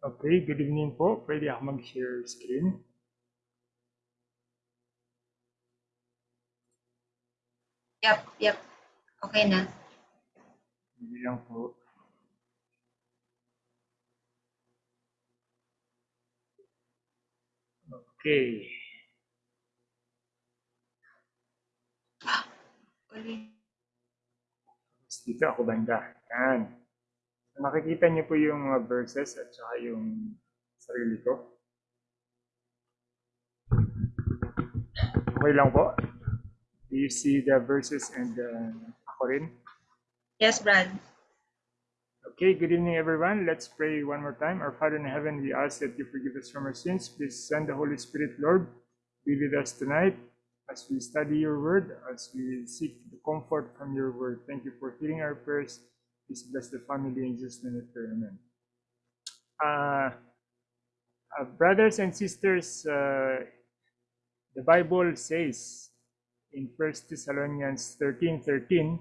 Okay, good evening po. Pwede ako mag-share screen. Yep, yep. Okay na. Hindi lang po. Okay. Uli. Tapos Dito ako banda. Yan. Nakikita niyo po yung mga verses at saka yung sarili ko. Okay lang po. Do you see the verses and uh, ako rin? Yes, Brad. Okay, good evening, everyone. Let's pray one more time. Our Father in heaven, we ask that you forgive us from our sins. Please send the Holy Spirit, Lord, be with us tonight as we study your word, as we seek the comfort from your word. Thank you for hearing our prayers. Please bless the family in Jesus' name. Amen. Uh, uh, brothers and sisters, uh, the Bible says in 1 Thessalonians 13:13,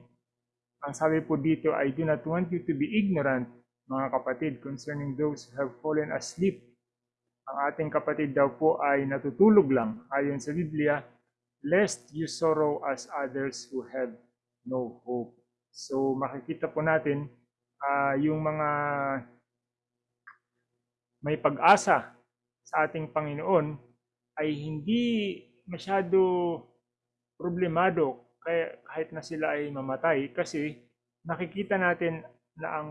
ang sabi po dito, I do not want you to be ignorant, mga kapatid, concerning those who have fallen asleep. Ang ating kapatid daw po ay natutulog lang, ayon sa Biblia, lest you sorrow as others who have no hope. So makikita po natin ah, yung mga may pag-asa sa ating Panginoon ay hindi masyado problemado kahit na sila ay mamatay kasi nakikita natin na ang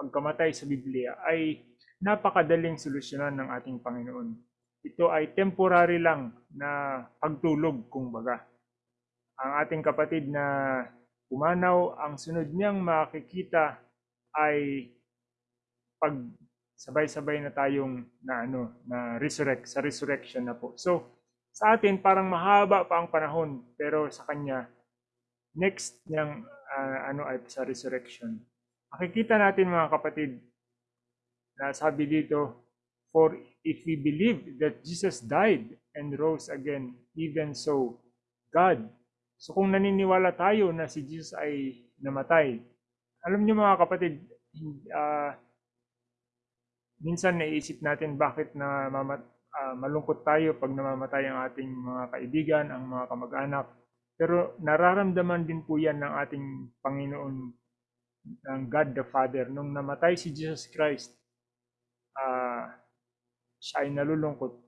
pagkamatay sa Biblia ay napakadaling solusyonan ng ating Panginoon. Ito ay temporary lang na pagtulog kumbaga. Ang ating kapatid na pumanaw, ang sunod niyang makikita ay pag sabay-sabay na tayong na ano na resurrect sa resurrection na po. So sa atin parang mahaba pa ang panahon pero sa kanya next niyang ah, ano ay sa resurrection. Makikita natin mga kapatid na sabi dito for if we believe that Jesus died and rose again even so God So kung naniniwala tayo na si Jesus ay namatay, alam niyo mga kapatid, ah, minsan naiisip natin bakit na mamat, ah, malungkot tayo pag namamatay ang ating mga kaibigan, ang mga kamag-anak. Pero nararamdaman din po yan ng ating Panginoon, ng God the Father. Nung namatay si Jesus Christ, ah, siya ay nalulungkot.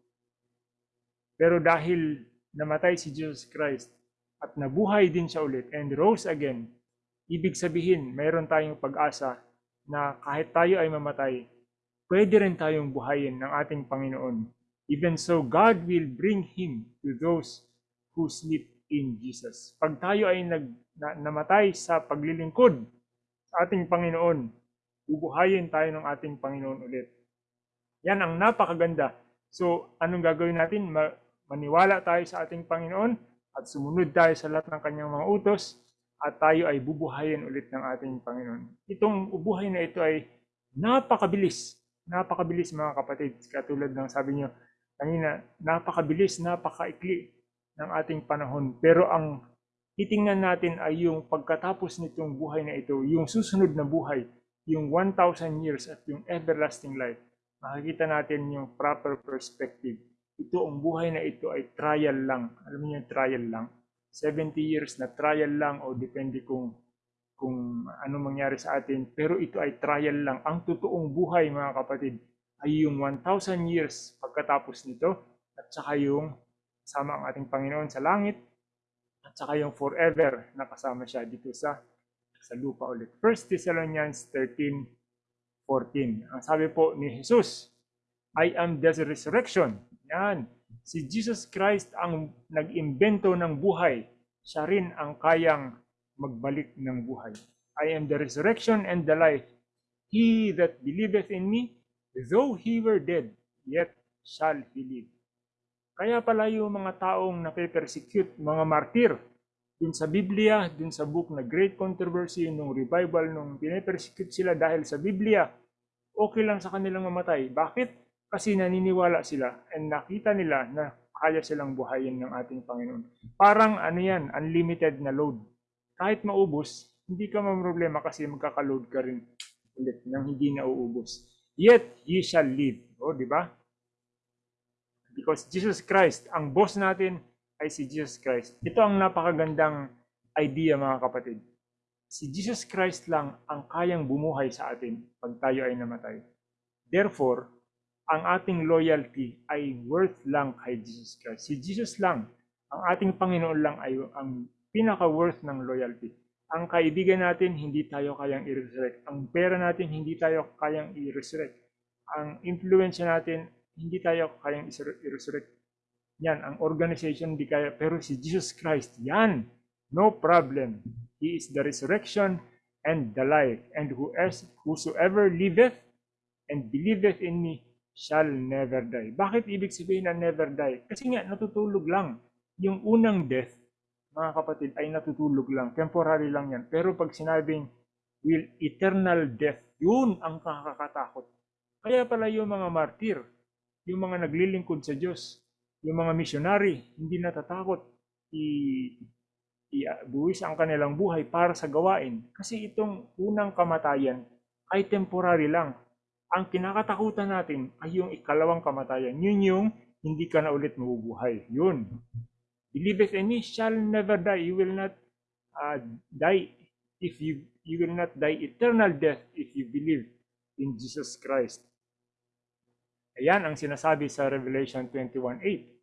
Pero dahil namatay si Jesus Christ, at nabuhay din siya ulit and rose again, ibig sabihin mayroon tayong pag-asa na kahit tayo ay mamatay, pwede rin tayong buhayin ng ating Panginoon. Even so, God will bring Him to those who sleep in Jesus. Pag tayo ay nag, na, namatay sa paglilingkod sa ating Panginoon, bubuhayin tayo ng ating Panginoon ulit. Yan ang napakaganda. So, anong gagawin natin? Ma- maniwala tayo sa ating Panginoon, at sumunod tayo sa lahat ng kanyang mga utos at tayo ay bubuhayin ulit ng ating Panginoon. Itong ubuhay na ito ay napakabilis. Napakabilis mga kapatid. Katulad ng sabi niyo kanina, napakabilis, napakaikli ng ating panahon. Pero ang titingnan natin ay yung pagkatapos nitong buhay na ito, yung susunod na buhay, yung 1,000 years at yung everlasting life. Makikita natin yung proper perspective ito ang buhay na ito ay trial lang. Alam niyo yung trial lang. 70 years na trial lang o depende kung kung ano mangyari sa atin. Pero ito ay trial lang. Ang totoong buhay mga kapatid ay yung 1,000 years pagkatapos nito at saka yung kasama ang ating Panginoon sa langit at saka yung forever na kasama siya dito sa sa lupa ulit. 1 Thessalonians 13:14. Ang sabi po ni Jesus, I am the resurrection yan. Si Jesus Christ ang nag-imbento ng buhay. Siya rin ang kayang magbalik ng buhay. I am the resurrection and the life. He that believeth in me, though he were dead, yet shall he live. Kaya pala yung mga taong nape-persecute, mga martir, dun sa Biblia, dun sa book na Great Controversy, nung revival, nung pinapersecute sila dahil sa Biblia, okay lang sa kanilang mamatay. Bakit? Kasi naniniwala sila and nakita nila na kaya silang buhayin ng ating Panginoon. Parang ano yan, unlimited na load. kahit maubos, hindi ka problema kasi magkakaload ka rin ulit nang hindi nauubos. Yet, ye shall live. O, di ba? Because Jesus Christ, ang boss natin ay si Jesus Christ. Ito ang napakagandang idea mga kapatid. Si Jesus Christ lang ang kayang bumuhay sa atin pag tayo ay namatay. Therefore, ang ating loyalty ay worth lang kay Jesus Christ. Si Jesus lang, ang ating Panginoon lang ay ang pinaka-worth ng loyalty. Ang kaibigan natin, hindi tayo kayang i-resurrect. Ang pera natin, hindi tayo kayang i-resurrect. Ang influence natin, hindi tayo kayang i-resurrect. Yan, ang organization hindi kaya. Pero si Jesus Christ, yan, no problem. He is the resurrection and the life. And who else, whosoever liveth and believeth in me shall never die. Bakit ibig sabihin na never die? Kasi nga, natutulog lang. Yung unang death, mga kapatid, ay natutulog lang. Temporary lang yan. Pero pag sinabing will eternal death, yun ang nakakatakot. Kaya pala yung mga martir, yung mga naglilingkod sa Diyos, yung mga missionary, hindi natatakot i ibuwis ang kanilang buhay para sa gawain. Kasi itong unang kamatayan ay temporary lang. Ang kinakatakutan natin ay yung ikalawang kamatayan. Yun yung hindi ka na ulit mabubuhay. Yun. Believeth in me shall never die. You will not uh, die if you you will not die eternal death if you believe in Jesus Christ. Ayan ang sinasabi sa Revelation 21.8.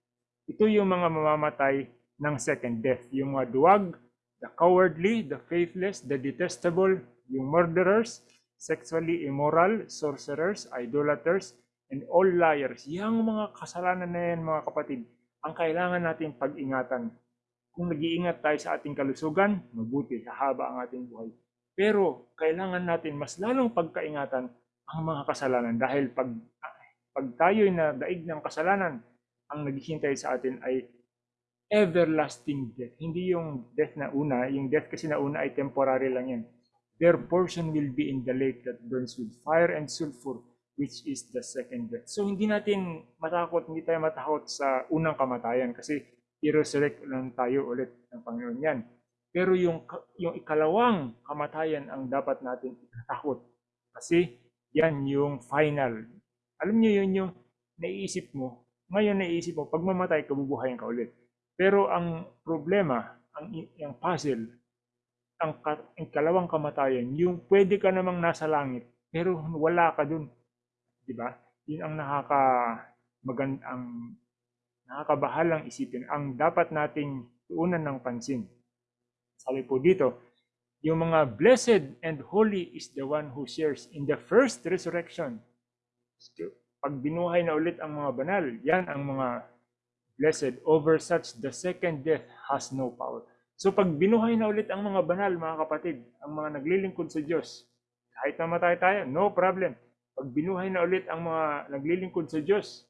Ito yung mga mamamatay ng second death. Yung mga duwag, the cowardly, the faithless, the detestable, yung murderers, sexually immoral, sorcerers, idolaters, and all liars. Yang mga kasalanan na yan mga kapatid, ang kailangan natin pag-ingatan. Kung nag-iingat tayo sa ating kalusugan, mabuti, hahaba ang ating buhay. Pero kailangan natin mas lalong pagkaingatan ang mga kasalanan dahil pag pag tayo na daig ng kasalanan, ang naghihintay sa atin ay everlasting death. Hindi yung death na una, yung death kasi na una ay temporary lang yan. Their portion will be in the lake that burns with fire and sulfur, which is the second death. So hindi natin matakot, hindi tayo matakot sa unang kamatayan kasi i-resurrect lang tayo ulit ng Panginoon yan. Pero yung, yung ikalawang kamatayan ang dapat natin ikatakot. Kasi yan yung final. Alam niyo yun yung naiisip mo. Ngayon naiisip mo, pag mamatay ka, bubuhayin ka ulit. Pero ang problema, ang, ang puzzle, ang, ang kalawang kamatayan, yung pwede ka namang nasa langit, pero wala ka dun. Di ba? Yun ang nakaka magand ang nakakabahalang isipin. Ang dapat nating tuunan ng pansin. Sabi po dito, yung mga blessed and holy is the one who shares in the first resurrection. Pag binuhay na ulit ang mga banal, yan ang mga blessed. Over such, the second death has no power. So pag binuhay na ulit ang mga banal, mga kapatid, ang mga naglilingkod sa Diyos, kahit namatay tayo, no problem. Pag binuhay na ulit ang mga naglilingkod sa Diyos,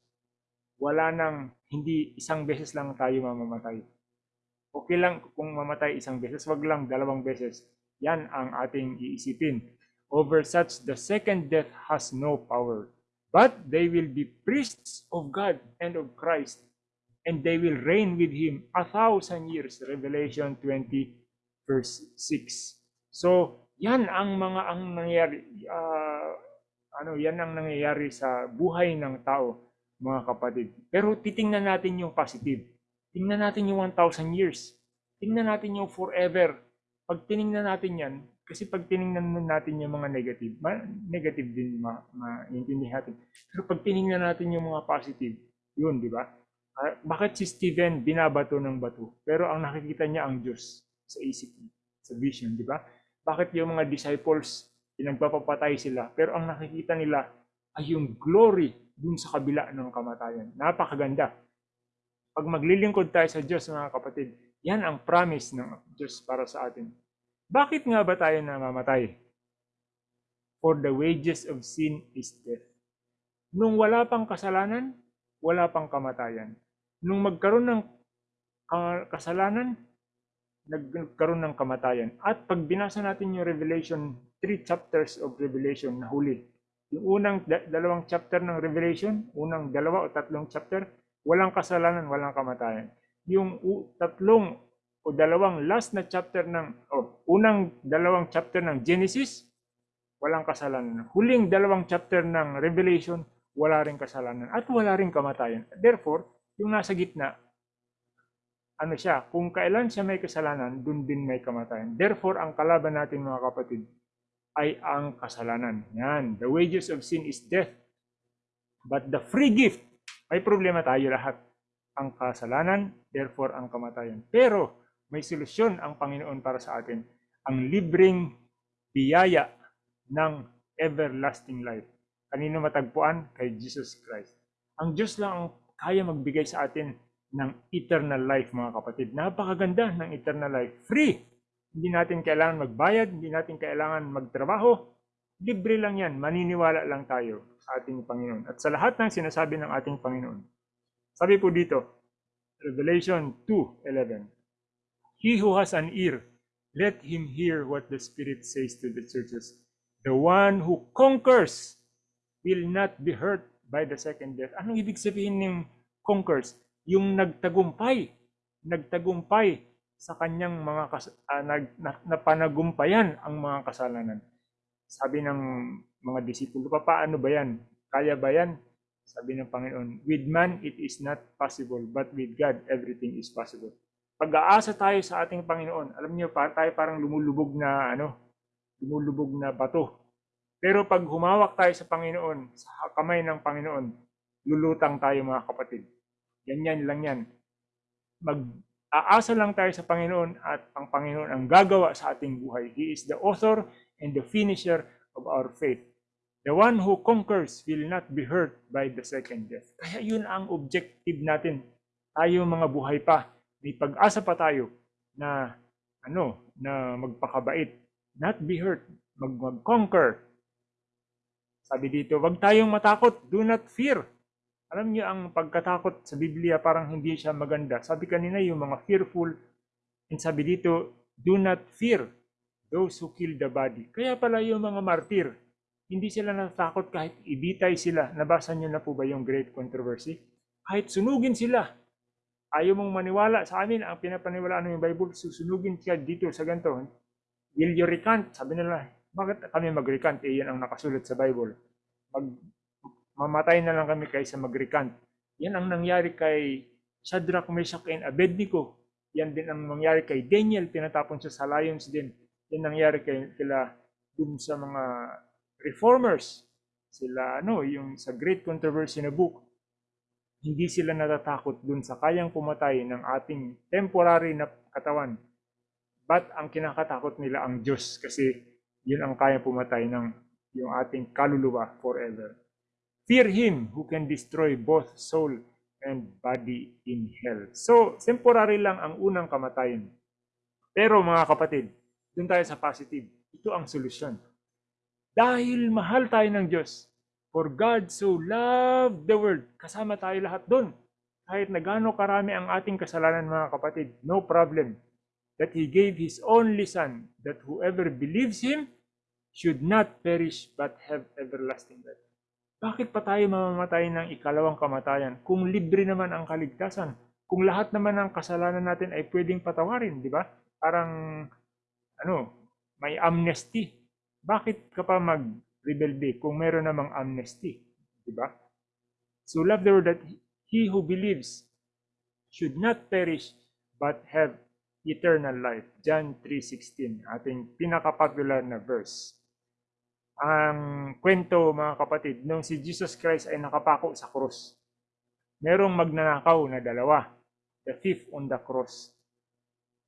wala nang hindi isang beses lang tayo mamamatay. Okay lang kung mamatay isang beses, wag lang dalawang beses. Yan ang ating iisipin. Over such, the second death has no power. But they will be priests of God and of Christ and they will reign with him a thousand years. Revelation 20 verse 6. So, yan ang mga ang nangyayari uh, ano, yan ang nangyayari sa buhay ng tao, mga kapatid. Pero titingnan natin yung positive. Tingnan natin yung 1,000 years. Tingnan natin yung forever. Pag tiningnan natin yan, kasi pag tiningnan natin yung mga negative, ma- negative din ma- maintindihan natin. Pero pag tiningnan natin yung mga positive, yun, di ba? Uh, bakit si Stephen binabato ng bato? Pero ang nakikita niya ang Diyos sa isip niya, sa vision, di ba? Bakit yung mga disciples, pinagpapapatay sila, pero ang nakikita nila ay yung glory dun sa kabila ng kamatayan. Napakaganda. Pag maglilingkod tayo sa Diyos, mga kapatid, yan ang promise ng Diyos para sa atin. Bakit nga ba tayo namamatay? For the wages of sin is death. Nung wala pang kasalanan, wala pang kamatayan. Nung magkaroon ng kasalanan, nagkaroon ng kamatayan. At pag binasa natin yung Revelation, three chapters of Revelation na huli. Yung unang dalawang chapter ng Revelation, unang dalawa o tatlong chapter, walang kasalanan, walang kamatayan. Yung tatlong o dalawang last na chapter ng, oh, unang dalawang chapter ng Genesis, walang kasalanan. Huling dalawang chapter ng Revelation, wala rin kasalanan. At wala rin kamatayan. Therefore, yung nasa gitna, ano siya, kung kailan siya may kasalanan, dun din may kamatayan. Therefore, ang kalaban natin mga kapatid, ay ang kasalanan. Yan. The wages of sin is death. But the free gift, may problema tayo lahat. Ang kasalanan, therefore ang kamatayan. Pero may solusyon ang Panginoon para sa atin. Ang libreng biyaya ng everlasting life. Kanino matagpuan? Kay Jesus Christ. Ang Diyos lang ang kaya magbigay sa atin ng eternal life, mga kapatid. Napakaganda ng eternal life. Free! Hindi natin kailangan magbayad, hindi natin kailangan magtrabaho. Libre lang yan, maniniwala lang tayo sa ating Panginoon. At sa lahat ng sinasabi ng ating Panginoon. Sabi po dito, Revelation 2.11 He who has an ear, let him hear what the Spirit says to the churches. The one who conquers will not be hurt by the second death. Anong ibig sabihin ng conquers? Yung nagtagumpay. Nagtagumpay sa kanyang mga kas- ah, nag, na, napanagumpayan ang mga kasalanan. Sabi ng mga disipulo, pa paano ba yan? Kaya ba yan? Sabi ng Panginoon, with man it is not possible, but with God everything is possible. Pag-aasa tayo sa ating Panginoon, alam niyo pa tayo parang lumulubog na ano, lumulubog na bato. Pero pag humawak tayo sa Panginoon, sa kamay ng Panginoon, lulutang tayo mga kapatid. Ganyan lang yan. Mag-aasa lang tayo sa Panginoon at ang Panginoon ang gagawa sa ating buhay. He is the author and the finisher of our faith. The one who conquers will not be hurt by the second death. Kaya yun ang objective natin. Tayo mga buhay pa, may pag-asa pa tayo na ano, na magpakabait, not be hurt, mag mag-conquer. Sabi dito, wag tayong matakot, do not fear. Alam niyo ang pagkatakot sa Biblia parang hindi siya maganda. Sabi kanina yung mga fearful, and sabi dito, do not fear those who kill the body. Kaya pala yung mga martir, hindi sila natatakot kahit ibitay sila. Nabasa niyo na po ba yung great controversy? Kahit sunugin sila, ayaw mong maniwala sa amin, ang pinapaniwalaan ng Bible, susunugin siya dito sa ganito. Will you recant? Sabi nila, bakit kami mag-recant? Eh, yan ang nakasulat sa Bible. Mag, mamatay na lang kami kaysa mag-recant. Yan ang nangyari kay Shadrach, Meshach, and Abednego. Yan din ang nangyari kay Daniel, tinatapon siya sa lions din. Yan nangyari kay kila dun sa mga reformers. Sila ano, yung sa Great Controversy na book, hindi sila natatakot dun sa kayang pumatay ng ating temporary na katawan. But ang kinakatakot nila ang Diyos kasi yun ang kayang pumatay ng yung ating kaluluwa forever. Fear Him who can destroy both soul and body in hell. So, temporary lang ang unang kamatayan. Pero mga kapatid, dun tayo sa positive. Ito ang solusyon. Dahil mahal tayo ng Diyos, For God so loved the world. Kasama tayo lahat doon. Kahit na gaano karami ang ating kasalanan mga kapatid, no problem. That He gave His only Son, that whoever believes Him should not perish but have everlasting life. Bakit pa tayo mamamatay ng ikalawang kamatayan kung libre naman ang kaligtasan? Kung lahat naman ng kasalanan natin ay pwedeng patawarin, di ba? Parang, ano, may amnesty. Bakit ka pa mag rebelde kung meron namang amnesty, di ba? So love the word that he who believes should not perish but have eternal life. John 3.16, ating pinaka-popular na verse. Ang kwento mga kapatid, nung si Jesus Christ ay nakapako sa cross, merong magnanakaw na dalawa, the thief on the cross.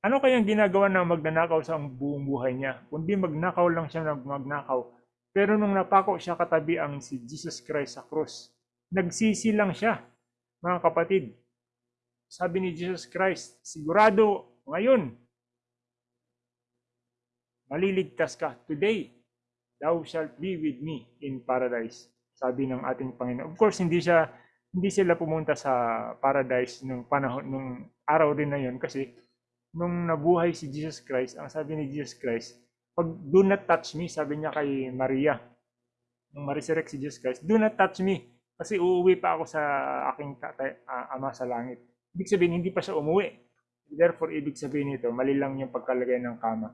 Ano kayang ginagawa ng magnanakaw sa buong buhay niya? Kundi magnakaw lang siya ng magnakaw pero nung napako siya katabi ang si Jesus Christ sa cross, nagsisi lang siya, mga kapatid. Sabi ni Jesus Christ, sigurado ngayon, maliligtas ka. Today, thou shalt be with me in paradise. Sabi ng ating Panginoon. Of course, hindi siya hindi sila pumunta sa paradise nung panahon nung araw din na yon kasi nung nabuhay si Jesus Christ, ang sabi ni Jesus Christ, pag do not touch me, sabi niya kay Maria, nung ma-resurrect si Jesus Christ, do not touch me, kasi uuwi pa ako sa aking tatay, uh, ama sa langit. Ibig sabihin, hindi pa siya umuwi. Therefore, ibig sabihin nito, mali lang yung pagkalagay ng kama.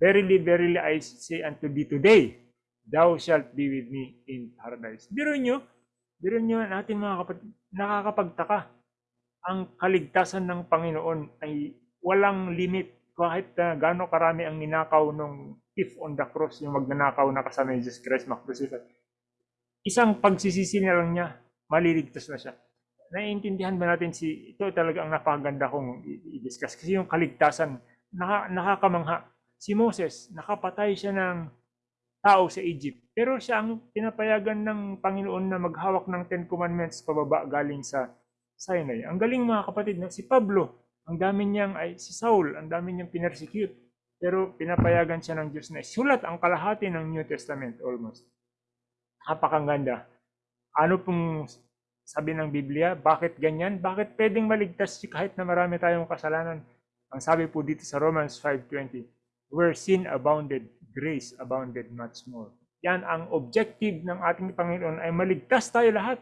Verily, verily, I say unto thee today, thou shalt be with me in paradise. Biro nyo, biro nyo natin mga kapatid, nakakapagtaka. Ang kaligtasan ng Panginoon ay walang limit kahit uh, gaano karami ang ninakaw nung thief on the cross, yung magnanakaw na kasama ni Jesus Christ, makrucified. Isang pagsisisi na lang niya, maliligtas na siya. Naiintindihan ba natin si, ito talaga ang napakaganda kong i-discuss. Kasi yung kaligtasan, naka, nakakamangha. Si Moses, nakapatay siya ng tao sa Egypt. Pero siya ang pinapayagan ng Panginoon na maghawak ng Ten Commandments pababa galing sa Sinai. Ang galing mga kapatid, no? si Pablo, ang dami niyang, ay si Saul, ang dami niyang pinersecute. Pero pinapayagan siya ng Diyos na isulat ang kalahati ng New Testament almost. Napakaganda. Ano pong sabi ng Biblia? Bakit ganyan? Bakit pwedeng maligtas si kahit na marami tayong kasalanan? Ang sabi po dito sa Romans 5.20, Where sin abounded, grace abounded much more. Yan ang objective ng ating Panginoon ay maligtas tayo lahat.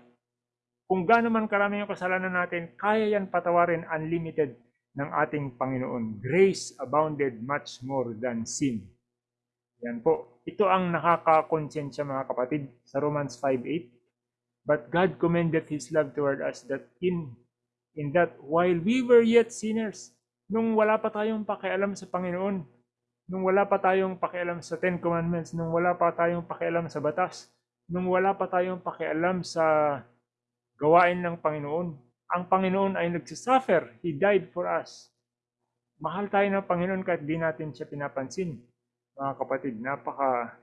Kung gaano man karami yung kasalanan natin, kaya yan patawarin unlimited ng ating Panginoon. Grace abounded much more than sin. Yan po. Ito ang nakakakonsensya mga kapatid sa Romans 5.8. But God commended His love toward us that in, in that while we were yet sinners, nung wala pa tayong pakialam sa Panginoon, nung wala pa tayong pakialam sa Ten Commandments, nung wala pa tayong pakialam sa batas, nung wala pa tayong pakialam sa gawain ng Panginoon, ang Panginoon ay nagsasuffer. He died for us. Mahal tayo ng Panginoon kahit di natin siya pinapansin. Mga kapatid, napaka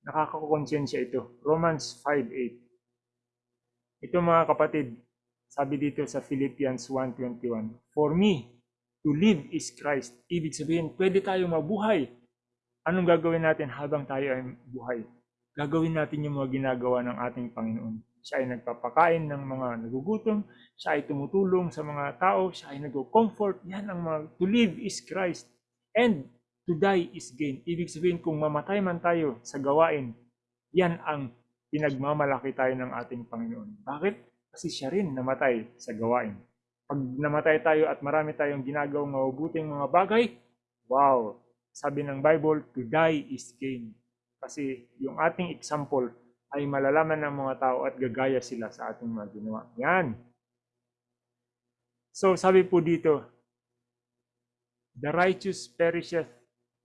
nakakakonsensya ito. Romans 5.8 Ito mga kapatid, sabi dito sa Philippians 1.21, For me, to live is Christ. Ibig sabihin, pwede tayo mabuhay. Anong gagawin natin habang tayo ay buhay? Gagawin natin yung mga ginagawa ng ating Panginoon. Siya ay nagpapakain ng mga nagugutom, siya ay tumutulong sa mga tao, siya ay nag-comfort. Yan ang mga, to live is Christ. And to die is gain. Ibig sabihin, kung mamatay man tayo sa gawain, yan ang pinagmamalaki tayo ng ating Panginoon. Bakit? Kasi siya rin namatay sa gawain. Pag namatay tayo at marami tayong ginagawang mabubuting mga bagay, wow! Sabi ng Bible, to die is gain. Kasi yung ating example ay malalaman ng mga tao at gagaya sila sa ating mga ginawa. Yan. So sabi po dito, the righteous perisheth.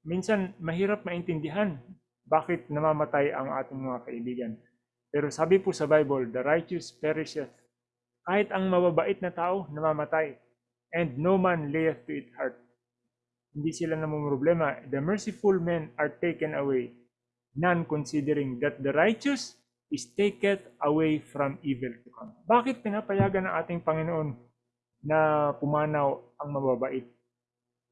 Minsan mahirap maintindihan bakit namamatay ang ating mga kaibigan. Pero sabi po sa Bible, the righteous perisheth. Kahit ang mababait na tao namamatay. And no man layeth to it heart. Hindi sila namumroblema. The merciful men are taken away none considering that the righteous is taken away from evil to come. Bakit pinapayagan ng ating Panginoon na pumanaw ang mababait?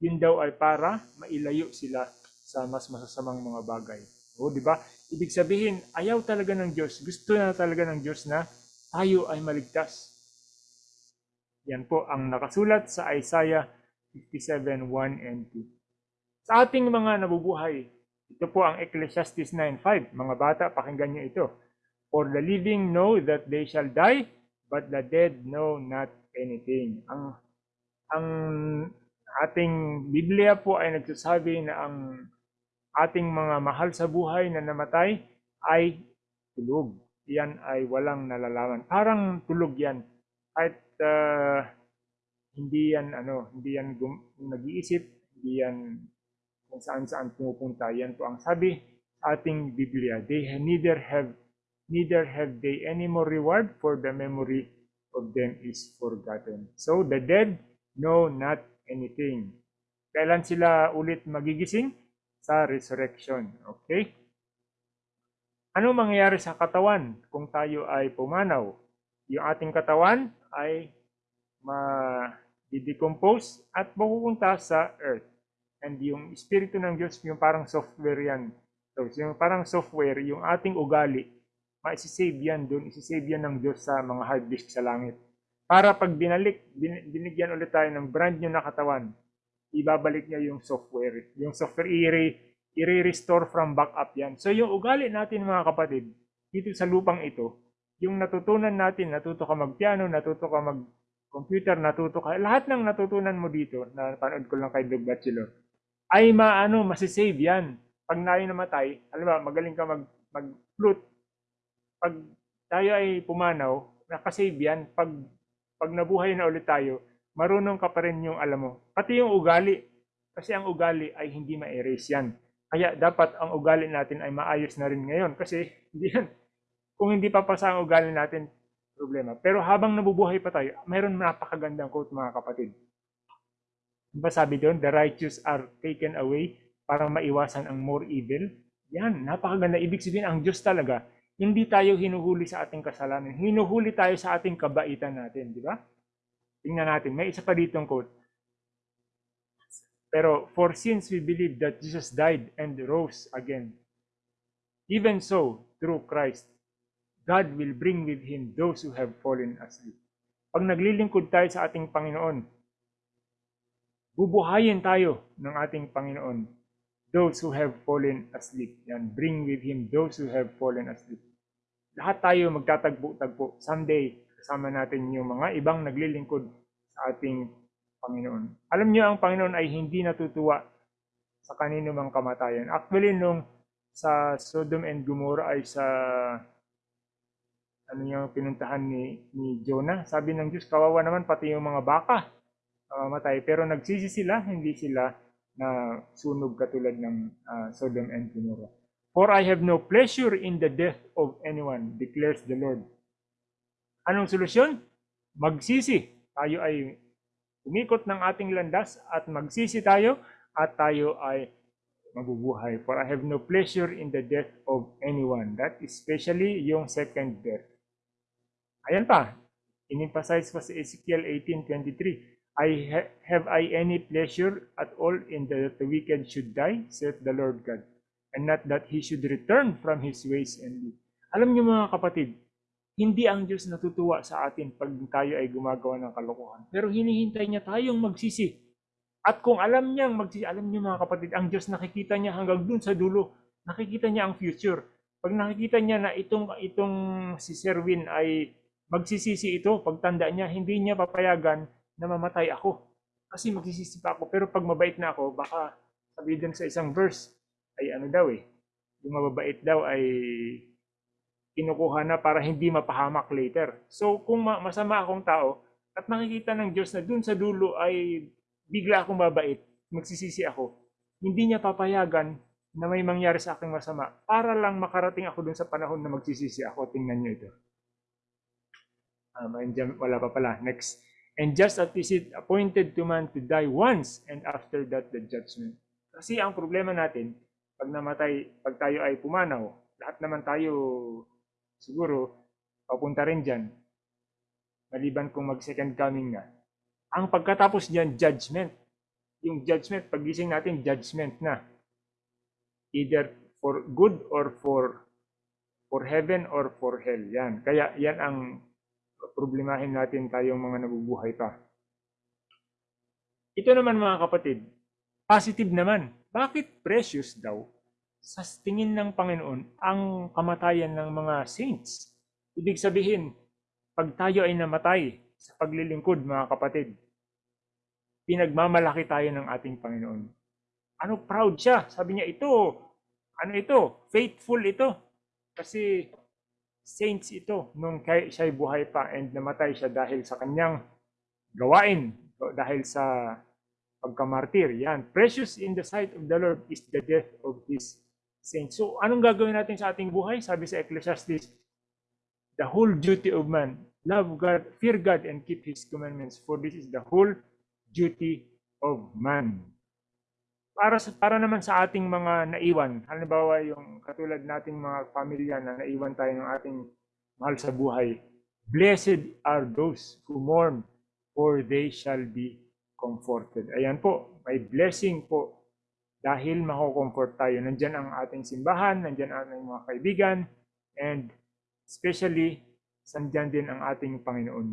Yun daw ay para mailayo sila sa mas masasamang mga bagay. O, di ba? Ibig sabihin, ayaw talaga ng Diyos, gusto na talaga ng Diyos na tayo ay maligtas. Yan po ang nakasulat sa Isaiah 57, 1 and 2. Sa ating mga nabubuhay, ito po ang Ecclesiastes 9.5. Mga bata, pakinggan niyo ito. For the living know that they shall die, but the dead know not anything. Ang, ang ating Biblia po ay nagsasabi na ang ating mga mahal sa buhay na namatay ay tulog. Yan ay walang nalalaman. Parang tulog yan. Kahit uh, hindi yan ano, hindi yan nag-iisip, hindi yan kung saan saan pumupunta. Yan po ang sabi sa ating Biblia. They neither have neither have they any more reward for the memory of them is forgotten. So the dead know not anything. Kailan sila ulit magigising? Sa resurrection. Okay? Ano mangyayari sa katawan kung tayo ay pumanaw? Yung ating katawan ay ma-decompose at mapupunta sa earth. And yung Espiritu ng Diyos, yung parang software yan. So, yung parang software, yung ating ugali, ma-save yan doon, isi-save yan ng Diyos sa mga hard disk sa langit. Para pag binalik, bin, binigyan ulit tayo ng brand new na katawan, ibabalik niya yung software. Yung software, i-re, i-restore from backup yan. So, yung ugali natin mga kapatid, dito sa lupang ito, yung natutunan natin, natuto ka magpiano, natuto ka mag computer, natuto ka, lahat ng natutunan mo dito, na panood ko lang kay Doug Bachelor, ay maano, masisave yan. Pag tayo namatay, alam ba, magaling ka mag, mag-flute. Pag tayo ay pumanaw, nakasave yan. Pag, pag nabuhay na ulit tayo, marunong ka pa rin yung alam mo. Pati yung ugali. Kasi ang ugali ay hindi ma-erase yan. Kaya dapat ang ugali natin ay maayos na rin ngayon. Kasi hindi yan. Kung hindi papasa ang ugali natin, problema. Pero habang nabubuhay pa tayo, mayroon napakagandang quote mga kapatid. Diba sabi doon, the righteous are taken away para maiwasan ang more evil? Yan, napakaganda. Ibig sabihin, ang Diyos talaga, hindi tayo hinuhuli sa ating kasalanan. Hinuhuli tayo sa ating kabaitan natin, di ba? Tingnan natin, may isa pa ditong quote. Pero, for since we believe that Jesus died and rose again, even so, through Christ, God will bring with Him those who have fallen asleep. Pag naglilingkod tayo sa ating Panginoon, bubuhayin tayo ng ating Panginoon. Those who have fallen asleep. Yan, bring with Him those who have fallen asleep. Lahat tayo magtatagpo-tagpo. Someday, kasama natin yung mga ibang naglilingkod sa ating Panginoon. Alam niyo, ang Panginoon ay hindi natutuwa sa kanino mang kamatayan. Actually, nung sa Sodom and Gomorrah ay sa ano yung pinuntahan ni, ni Jonah, sabi ng Diyos, kawawa naman pati yung mga baka mamamatay. Pero nagsisi sila, hindi sila na sunog katulad ng ah, Sodom and Gomorrah. For I have no pleasure in the death of anyone, declares the Lord. Anong solusyon? Magsisi. Tayo ay umikot ng ating landas at magsisi tayo at tayo ay mabubuhay. For I have no pleasure in the death of anyone. That especially yung second death. Ayan pa, in-emphasize pa sa Ezekiel 18.23. I ha- have I any pleasure at all in that the wicked should die, saith the Lord God, and not that he should return from his ways and live. Alam niyo mga kapatid, hindi ang Diyos natutuwa sa atin pag tayo ay gumagawa ng kalokohan. Pero hinihintay niya tayong magsisi. At kung alam niyang magsisi, alam niyo mga kapatid, ang Diyos nakikita niya hanggang dun sa dulo. Nakikita niya ang future. Pag nakikita niya na itong, itong si Serwin ay magsisisi ito, pagtanda niya, hindi niya papayagan na mamatay ako. Kasi magsisisi pa ako. Pero pag mabait na ako, baka sabi din sa isang verse, ay ano daw eh, yung mababait daw ay kinukuha na para hindi mapahamak later. So kung ma- masama akong tao at nakikita ng Diyos na dun sa dulo ay bigla akong mabait, magsisisi ako, hindi niya papayagan na may mangyari sa aking masama para lang makarating ako dun sa panahon na magsisisi ako. Tingnan niyo ito. Um, wala pa pala. Next. And just as is it appointed to man to die once and after that the judgment. Kasi ang problema natin, pag namatay, pag tayo ay pumanaw, lahat naman tayo siguro papunta rin dyan. Maliban kung mag second coming na. Ang pagkatapos dyan, judgment. Yung judgment, pagising natin, judgment na. Either for good or for for heaven or for hell. Yan. Kaya yan ang problemahin natin tayong mga nabubuhay pa. Ito naman mga kapatid, positive naman. Bakit precious daw sa tingin ng Panginoon ang kamatayan ng mga saints? Ibig sabihin, pag tayo ay namatay sa paglilingkod mga kapatid, pinagmamalaki tayo ng ating Panginoon. Ano proud siya? Sabi niya, ito, ano ito? Faithful ito. Kasi saints ito nung kay siya'y buhay pa and namatay siya dahil sa kanyang gawain, dahil sa pagkamartir. Yan. Precious in the sight of the Lord is the death of his saints. So, anong gagawin natin sa ating buhay? Sabi sa Ecclesiastes, the whole duty of man, love God, fear God, and keep His commandments, for this is the whole duty of man. Para sa para naman sa ating mga naiwan, halimbawa yung katulad nating mga pamilya na naiwan tayo ng ating mahal sa buhay, blessed are those who mourn, for they shall be comforted. Ayan po, may blessing po dahil mako-comfort tayo. Nandyan ang ating simbahan, nandyan ang ating mga kaibigan, and especially, sandyan din ang ating Panginoon.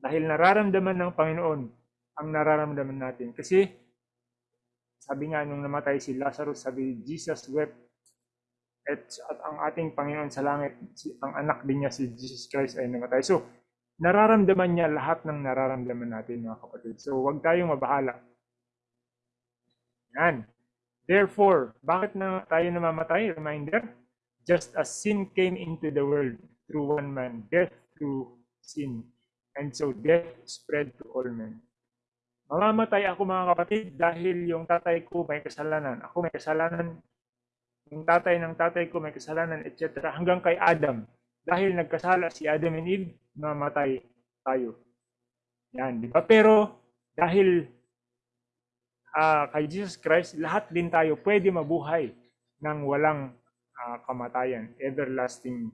Dahil nararamdaman ng Panginoon ang nararamdaman natin. Kasi, sabi nga nung namatay si Lazarus, sabi, Jesus wept. At, at ang ating Panginoon sa langit, si, ang anak din niya si Jesus Christ ay namatay. So, nararamdaman niya lahat ng nararamdaman natin mga kapatid. So, huwag tayong mabahala. Yan. Therefore, bakit na tayo namamatay? Reminder, just as sin came into the world through one man, death through sin. And so death spread to all men. Mamamatay ako mga kapatid dahil yung tatay ko may kasalanan. Ako may kasalanan. Yung tatay ng tatay ko may kasalanan, etc. Hanggang kay Adam. Dahil nagkasala si Adam and Eve, mamatay tayo. Yan, di ba? Pero dahil ah, kay Jesus Christ, lahat din tayo pwede mabuhay ng walang ah, kamatayan, everlasting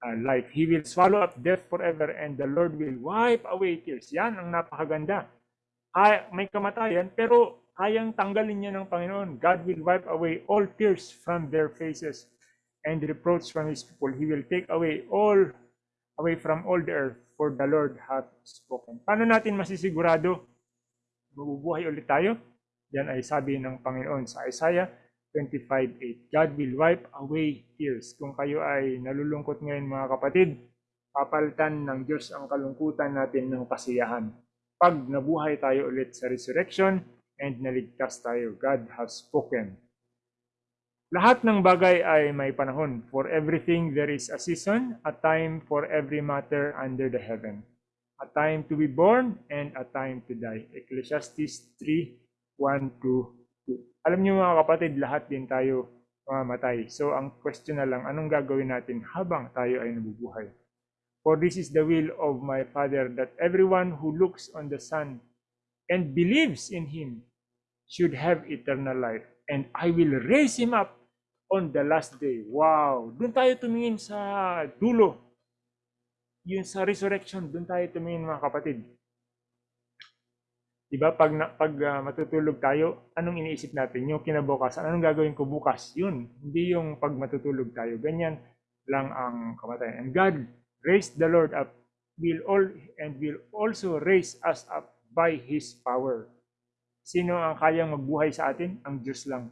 ah, life. He will swallow up death forever and the Lord will wipe away tears. Yan ang napakaganda. Kaya, may kamatayan, pero kayang tanggalin niya ng Panginoon. God will wipe away all tears from their faces and reproach from His people. He will take away all away from all the earth, for the Lord hath spoken. Paano natin masisigurado mabubuhay ulit tayo? Yan ay sabi ng Panginoon sa Isaiah 25.8. God will wipe away tears. Kung kayo ay nalulungkot ngayon mga kapatid, papalitan ng Diyos ang kalungkutan natin ng kasiyahan. Pag nabuhay tayo ulit sa resurrection and naligtas tayo, God has spoken. Lahat ng bagay ay may panahon. For everything there is a season, a time for every matter under the heaven. A time to be born and a time to die. Ecclesiastes 3, 1 to 2. Alam niyo mga kapatid, lahat din tayo mamamatay. So ang question na lang, anong gagawin natin habang tayo ay nabubuhay? For this is the will of my Father, that everyone who looks on the Son and believes in Him should have eternal life. And I will raise Him up on the last day. Wow! Doon tayo tumingin sa dulo. Yun sa resurrection, doon tayo tumingin mga kapatid. Diba? Pag, pag ah, matutulog tayo, anong iniisip natin? Yung kinabukasan, anong gagawin ko bukas? Yun. Hindi yung pag matutulog tayo. Ganyan lang ang kamatayan. And God raised the Lord up will all and will also raise us up by His power. Sino ang kayang magbuhay sa atin? Ang Diyos lang.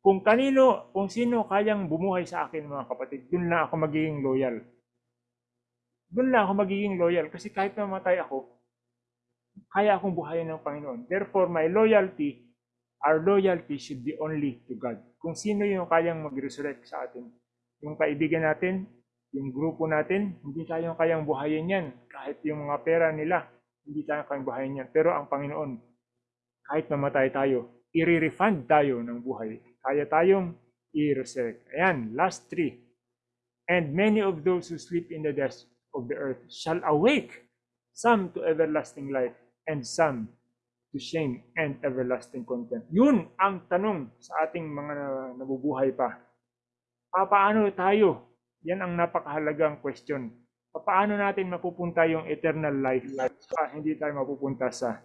Kung kanino, kung sino kayang bumuhay sa akin mga kapatid, dun na ako magiging loyal. Dun na ako magiging loyal kasi kahit mamatay ako, kaya akong buhayin ng Panginoon. Therefore, my loyalty, our loyalty should be only to God. Kung sino yung kayang mag-resurrect sa atin. Yung kaibigan natin, yung grupo natin, hindi tayo kayang buhayin yan. Kahit yung mga pera nila, hindi tayo kayang buhayin yan. Pero ang Panginoon, kahit mamatay tayo, i-refund tayo ng buhay. Kaya tayong i-resurrect. Ayan, last three. And many of those who sleep in the dust of the earth shall awake, some to everlasting life, and some to shame and everlasting contempt. Yun ang tanong sa ating mga nabubuhay pa. Paano tayo? Yan ang napakahalagang question. Paano natin mapupunta yung eternal life? Ah, hindi tayo mapupunta sa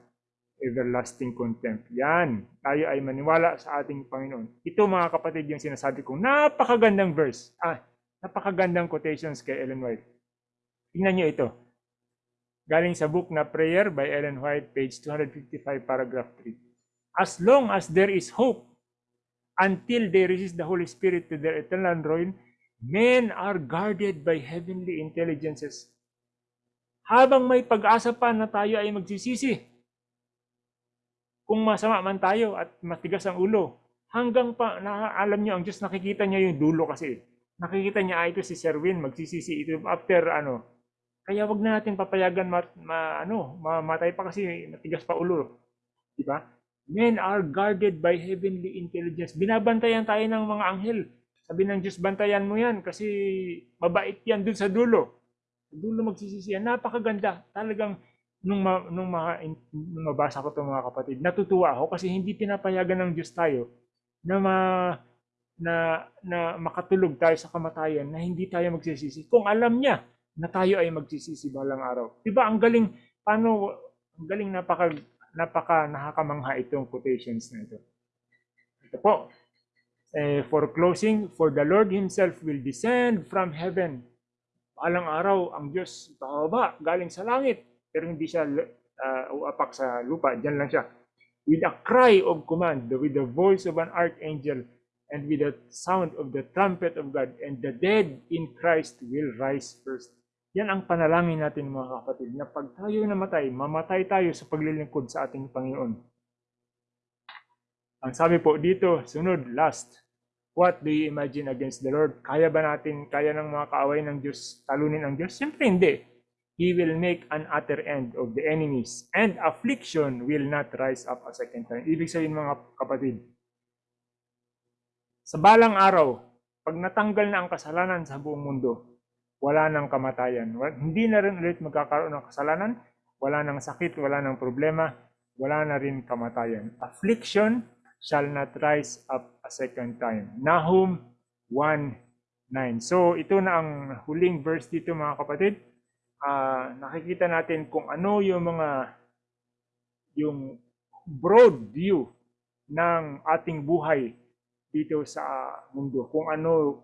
everlasting contempt. Yan. Tayo ay maniwala sa ating Panginoon. Ito mga kapatid yung sinasabi kong napakagandang verse. Ah, napakagandang quotations kay Ellen White. Tingnan nyo ito. Galing sa book na Prayer by Ellen White, page 255, paragraph 3. As long as there is hope, until they resist the Holy Spirit to their eternal ruin, men are guarded by heavenly intelligences. Habang may pag-asa pa na tayo ay magsisisi, kung masama man tayo at matigas ang ulo, hanggang pa, na, alam niyo, ang Diyos nakikita niya yung dulo kasi. Nakikita niya, ah, ito si Serwin, magsisisi ito after ano. Kaya wag na natin papayagan mat, ma, ano, mamatay pa kasi matigas pa ulo. Di ba? Men are guarded by heavenly intelligence. Binabantayan tayo ng mga anghel. Sabi ng Diyos, bantayan mo yan kasi mabait yan dun sa dulo. Sa dulo magsisisi yan. Napakaganda. Talagang nung, ma, nung, ma, nung mabasa ko ito mga kapatid, natutuwa ako kasi hindi pinapayagan ng Diyos tayo na ma, na, na makatulog tayo sa kamatayan na hindi tayo magsisisi. Kung alam niya na tayo ay magsisisi balang araw. Diba ang galing, paano, ang galing napaka, napaka nakakamangha itong quotations na ito. Ito po. Eh, for closing, for the Lord Himself will descend from heaven. Balang araw, ang Diyos bababa, galing sa langit. Pero hindi siya uh, uapak sa lupa, dyan lang siya. With a cry of command, with the voice of an archangel, and with the sound of the trumpet of God, and the dead in Christ will rise first. Yan ang panalangin natin mga kapatid, na pag tayo namatay, mamatay tayo sa paglilingkod sa ating Panginoon. Ang sabi po dito, sunod, last. What do you imagine against the Lord? Kaya ba natin, kaya ng mga kaaway ng Diyos, talunin ang Diyos? Siyempre hindi. He will make an utter end of the enemies, and affliction will not rise up a second time. Ibig sabihin mga kapatid, sa balang araw, pag natanggal na ang kasalanan sa buong mundo, wala nang kamatayan. Hindi na rin ulit magkakaroon ng kasalanan, wala nang sakit, wala nang problema, wala na rin kamatayan. Affliction shall not rise up a second time. Nahum 1.9 So ito na ang huling verse dito mga kapatid. Ah, nakikita natin kung ano yung mga yung broad view ng ating buhay dito sa mundo. Kung ano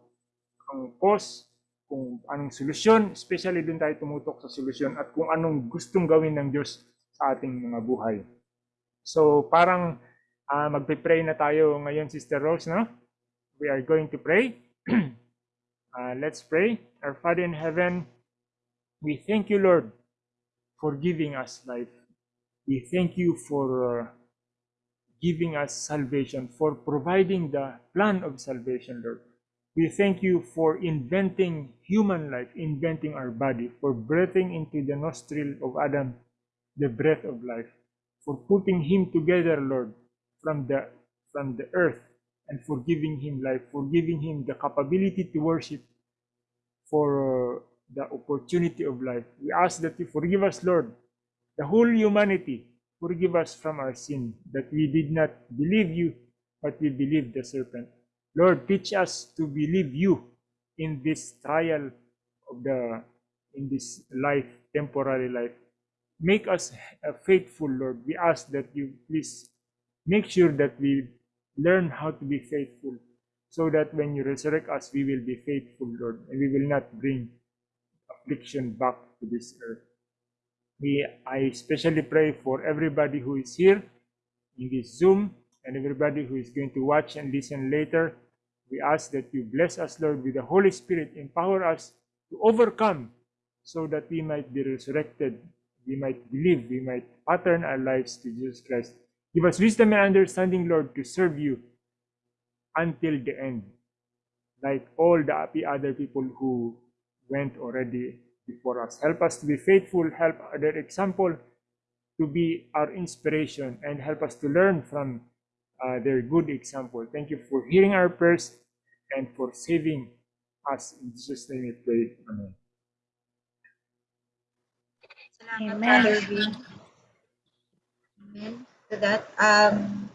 ang cause, kung anong solusyon, especially dun tayo tumutok sa solusyon at kung anong gustong gawin ng Diyos sa ating mga buhay. So parang ah, magpe-pray na tayo ngayon, Sister Rose, no? We are going to pray. Ah, let's pray. Our Father in heaven, we thank you, Lord, for giving us life. We thank you for uh, giving us salvation, for providing the plan of salvation, Lord. We thank you for inventing human life, inventing our body, for breathing into the nostril of Adam the breath of life, for putting him together, Lord, from the from the earth, and for giving him life, for giving him the capability to worship, for uh, the opportunity of life. We ask that you forgive us, Lord, the whole humanity, forgive us from our sin, that we did not believe you, but we believed the serpent. Lord, teach us to believe you in this trial of the in this life, temporary life. Make us uh, faithful, Lord. We ask that you please make sure that we learn how to be faithful, so that when you resurrect us, we will be faithful, Lord, and we will not bring affliction back to this earth. We, I especially pray for everybody who is here in this Zoom and everybody who is going to watch and listen later. We ask that you bless us, Lord, with the Holy Spirit, empower us to overcome so that we might be resurrected, we might believe, we might pattern our lives to Jesus Christ. Give us wisdom and understanding, Lord, to serve you until the end, like all the other people who went already before us. Help us to be faithful, help their example to be our inspiration, and help us to learn from uh, their good example. Thank you for hearing our prayers and for saving us. In Jesus' name we pray. Amen. Salamat, Amen. Amen. That, um,